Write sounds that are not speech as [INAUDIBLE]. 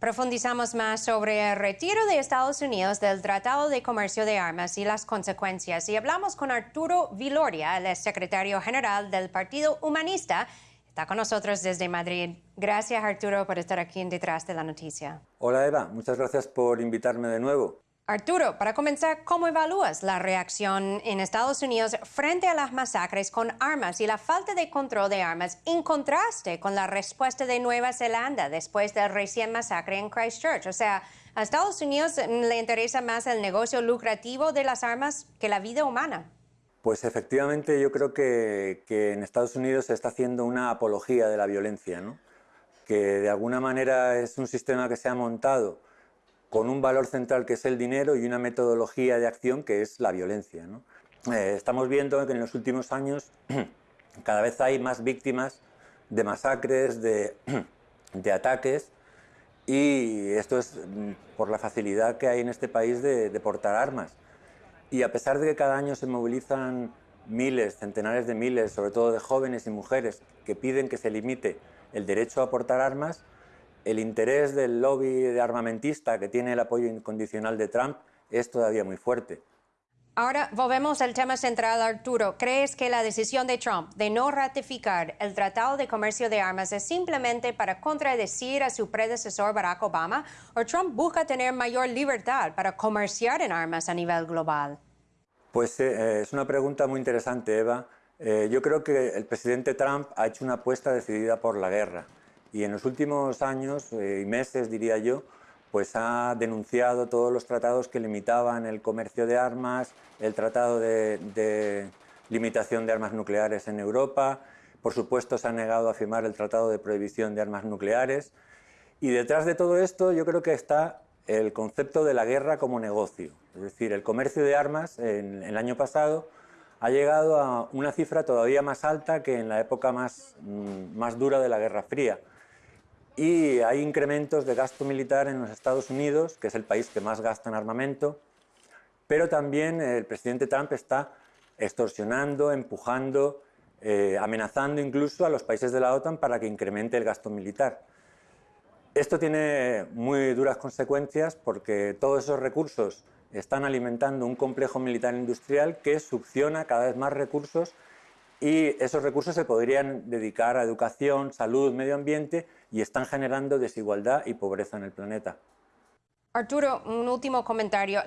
Profundizamos más sobre el retiro de Estados Unidos del Tratado de Comercio de Armas y las consecuencias. Y hablamos con Arturo Viloria, el secretario general del Partido Humanista. Está con nosotros desde Madrid. Gracias, Arturo, por estar aquí en Detrás de la Noticia. Hola, Eva. Muchas gracias por invitarme de nuevo. Arturo, para comenzar, ¿cómo evalúas la reacción en Estados Unidos frente a las masacres con armas y la falta de control de armas en contraste con la respuesta de Nueva Zelanda después del recién masacre en Christchurch? O sea, ¿a Estados Unidos le interesa más el negocio lucrativo de las armas que la vida humana? Pues efectivamente yo creo que, que en Estados Unidos se está haciendo una apología de la violencia, ¿no? que de alguna manera es un sistema que se ha montado con un valor central que es el dinero y una metodología de acción que es la violencia. Eh, estamos viendo que en los últimos años [CLEARS THROAT] cada vez hay más víctimas de masacres, [CLEARS THROAT] de, ataques, y esto es mm, por la facilidad que hay en este país de, de portar armas. Y a pesar de que cada año se movilizan miles, centenares de miles, sobre todo de jóvenes y mujeres, que piden que se limite el derecho a portar armas, el interés del lobby de armamentista que tiene el apoyo incondicional de Trump es todavía muy fuerte. Ahora volvemos al tema central, Arturo. ¿Crees que la decisión de Trump de no ratificar el Tratado de Comercio de Armas es simplemente para contradecir a su predecesor Barack Obama? ¿O Trump busca tener mayor libertad para comerciar en armas a nivel global? Pues eh, es una pregunta muy interesante, Eva. Eh, yo creo que el presidente Trump ha hecho una apuesta decidida por la guerra y en los últimos años eh, y meses, diría yo, pues ha denunciado todos los tratados que limitaban el comercio de armas, el tratado de, limitación de armas nucleares en Europa, por supuesto se ha negado a firmar el tratado de prohibición de armas nucleares. Y detrás de todo esto yo creo que está el concepto de la guerra como negocio, es decir, el comercio de armas en el año pasado ha llegado a una cifra todavía más alta que en la época más, mm, más dura de la Guerra Fría y hay incrementos de gasto militar en los Estados Unidos, que es el país que más gasta en armamento, pero también el presidente Trump está extorsionando, empujando, eh, amenazando incluso a los países de la OTAN para que incremente el gasto militar. Esto tiene muy duras consecuencias porque todos esos recursos están alimentando un complejo militar industrial que succiona cada vez más recursos y esos recursos se podrían dedicar a educación, salud, medio ambiente y están generando desigualdad y pobreza en el planeta. Arturo, un último comentario.